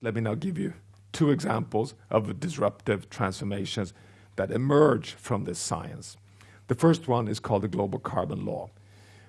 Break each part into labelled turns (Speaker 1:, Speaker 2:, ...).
Speaker 1: Let me now give you two examples of the disruptive transformations that emerge from this science. The first one is called the Global Carbon Law.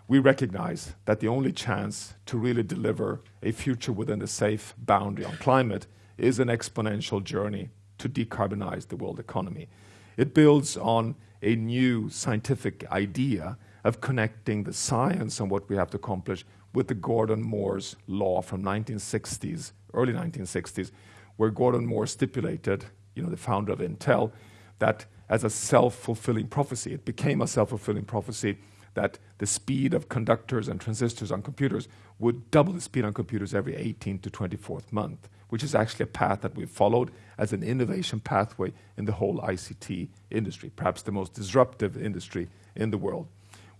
Speaker 1: We recognize that the only chance to really deliver a future within a safe boundary on climate is an exponential journey to decarbonize the world economy. It builds on a new scientific idea of connecting the science and what we have to accomplish with the Gordon Moore's law from 1960s, early 1960s, where Gordon Moore stipulated, you know, the founder of Intel, that as a self-fulfilling prophecy, it became a self-fulfilling prophecy that the speed of conductors and transistors on computers would double the speed on computers every 18 to 24th month, which is actually a path that we've followed as an innovation pathway in the whole ICT industry, perhaps the most disruptive industry in the world.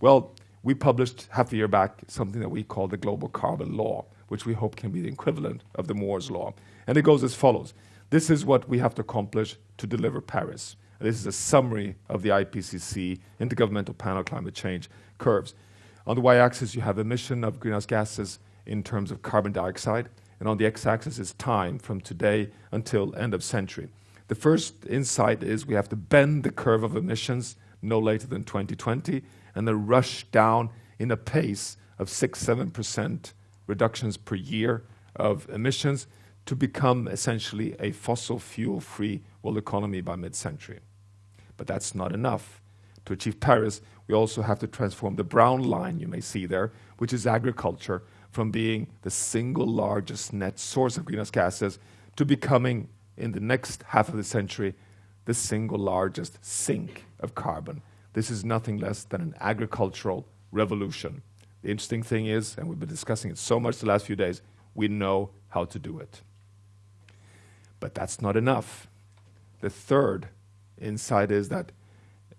Speaker 1: Well, we published half a year back something that we call the Global Carbon Law, which we hope can be the equivalent of the Moore's Law. And it goes as follows. This is what we have to accomplish to deliver Paris. This is a summary of the IPCC Intergovernmental Panel Climate Change curves. On the y-axis, you have emission of greenhouse gases in terms of carbon dioxide, and on the x-axis is time from today until end of century. The first insight is we have to bend the curve of emissions no later than 2020, and then rush down in a pace of 6 7% reductions per year of emissions to become essentially a fossil fuel free world economy by mid century. But that's not enough. To achieve Paris, we also have to transform the brown line you may see there, which is agriculture, from being the single largest net source of greenhouse gases to becoming, in the next half of the century, the single largest sink of carbon. This is nothing less than an agricultural revolution. The interesting thing is, and we've been discussing it so much the last few days, we know how to do it. But that's not enough. The third insight is that,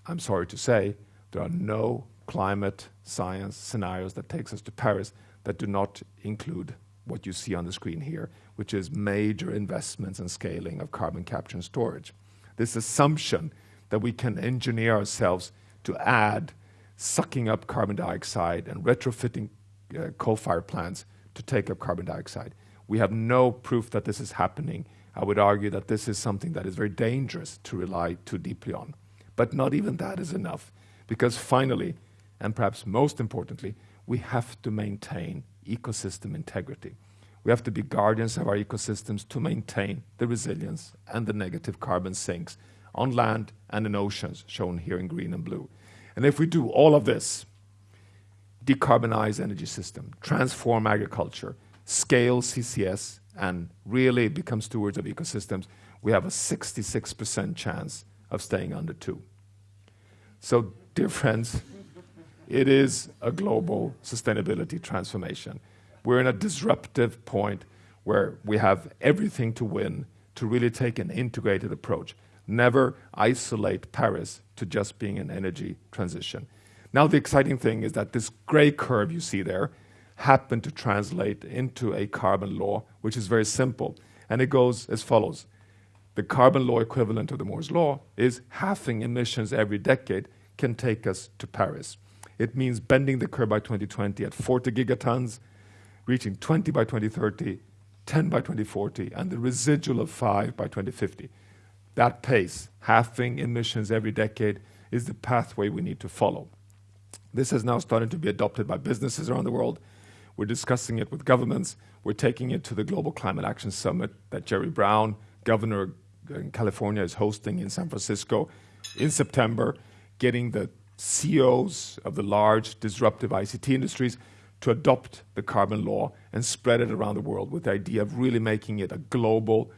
Speaker 1: I'm sorry to say, there are no climate science scenarios that takes us to Paris that do not include what you see on the screen here, which is major investments and scaling of carbon capture and storage. This assumption that we can engineer ourselves to add sucking up carbon dioxide and retrofitting uh, coal-fired plants to take up carbon dioxide. We have no proof that this is happening. I would argue that this is something that is very dangerous to rely too deeply on. But not even that is enough, because finally, and perhaps most importantly, we have to maintain ecosystem integrity. We have to be guardians of our ecosystems to maintain the resilience and the negative carbon sinks on land and in oceans, shown here in green and blue. And if we do all of this, decarbonize energy system, transform agriculture, scale CCS, and really become stewards of ecosystems, we have a 66% chance of staying under two. So, dear friends, it is a global sustainability transformation. We're in a disruptive point where we have everything to win to really take an integrated approach never isolate Paris to just being an energy transition. Now, the exciting thing is that this gray curve you see there happened to translate into a carbon law, which is very simple. And it goes as follows. The carbon law equivalent of the Moore's law is halving emissions every decade can take us to Paris. It means bending the curve by 2020 at 40 gigatons, reaching 20 by 2030, 10 by 2040, and the residual of 5 by 2050. That pace, halving emissions every decade, is the pathway we need to follow. This has now started to be adopted by businesses around the world. We're discussing it with governments. We're taking it to the Global Climate Action Summit that Jerry Brown, governor in California, is hosting in San Francisco in September, getting the CEOs of the large disruptive ICT industries to adopt the carbon law and spread it around the world with the idea of really making it a global,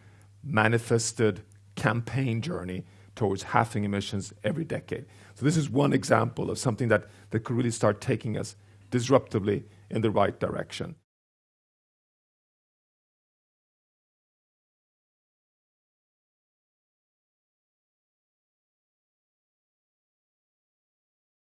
Speaker 1: manifested campaign journey towards halving emissions every decade. So this is one example of something that, that could really start taking us disruptively in the right direction.